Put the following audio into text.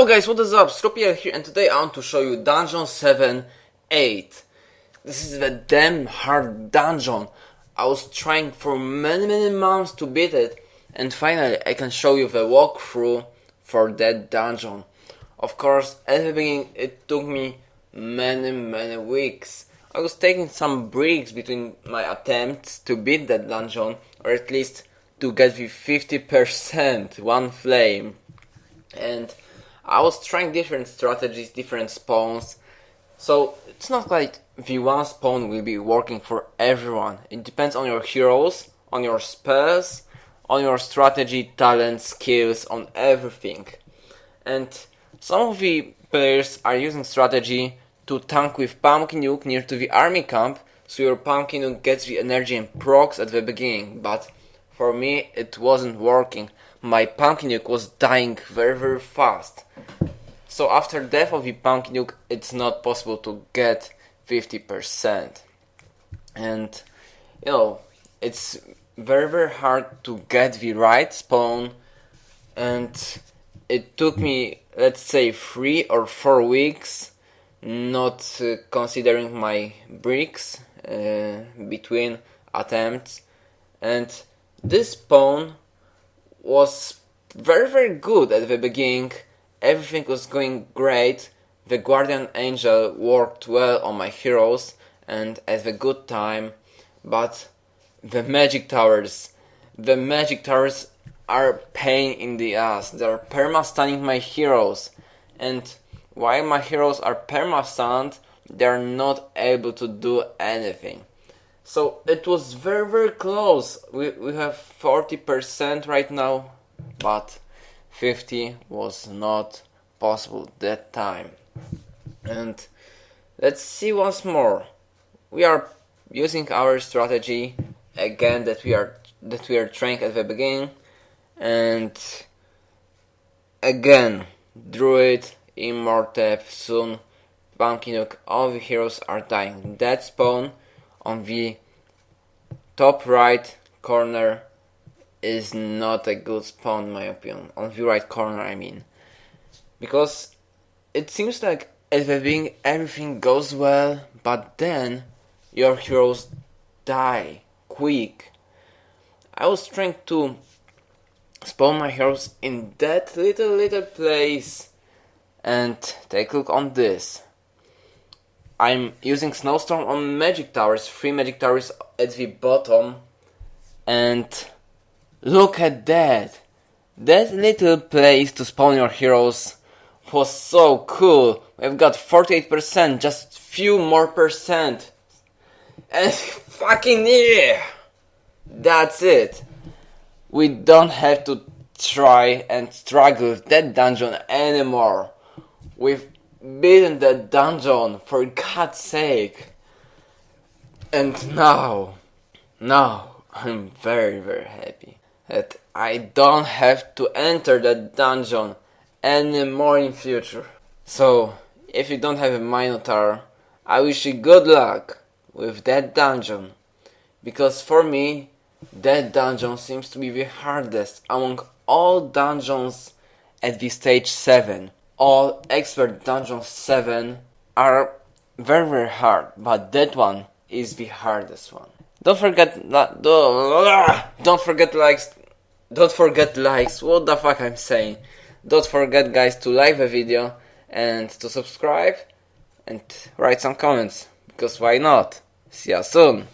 Hello guys, what is up? Stropiel here and today I want to show you Dungeon 7 8. This is a damn hard dungeon. I was trying for many many months to beat it and finally I can show you the walkthrough for that dungeon. Of course, at the beginning it took me many many weeks. I was taking some breaks between my attempts to beat that dungeon or at least to get the 50% one flame and I was trying different strategies, different spawns. So it's not like the one spawn will be working for everyone. It depends on your heroes, on your spells, on your strategy, talent, skills, on everything. And some of the players are using strategy to tank with Pumpkin Duke near to the army camp, so your Pumpkin Duke gets the energy and procs at the beginning, but for me it wasn't working my Pumpkin Duke was dying very very fast. So after death of the Pumpkin Duke, it's not possible to get 50%. And you know, it's very very hard to get the right spawn and it took me let's say 3 or 4 weeks not uh, considering my bricks uh, between attempts and this pawn was very very good at the beginning. Everything was going great. The Guardian Angel worked well on my heroes and at a good time, but the magic towers, the magic towers are pain in the ass. They're perma stunning my heroes, and while my heroes are perma stunned, they're not able to do anything. So it was very very close. We we have 40% right now, but 50 was not possible that time. And let's see once more. We are using our strategy again that we are that we are trying at the beginning and again Druid, Immortep, soon Pumpkin Duke, all the heroes are dying. That spawn on the top right corner is not a good spawn in my opinion. On the right corner I mean. Because it seems like at the beginning everything goes well, but then your heroes die quick. I was trying to spawn my heroes in that little little place and take a look on this. I'm using Snowstorm on Magic Towers, three Magic Towers at the bottom. And look at that! That little place to spawn your heroes was so cool. We've got 48%, just few more percent. And fucking yeah! That's it. We don't have to try and struggle with that dungeon anymore. We've beaten that dungeon for God's sake. And now, now I'm very very happy that I don't have to enter that dungeon anymore in future. So, if you don't have a Minotaur, I wish you good luck with that dungeon. Because for me, that dungeon seems to be the hardest among all dungeons at the stage 7 all expert dungeon 7 are very very hard but that one is the hardest one. Don't forget don't forget likes don't forget likes what the fuck i'm saying. Don't forget guys to like the video and to subscribe and write some comments because why not? See you soon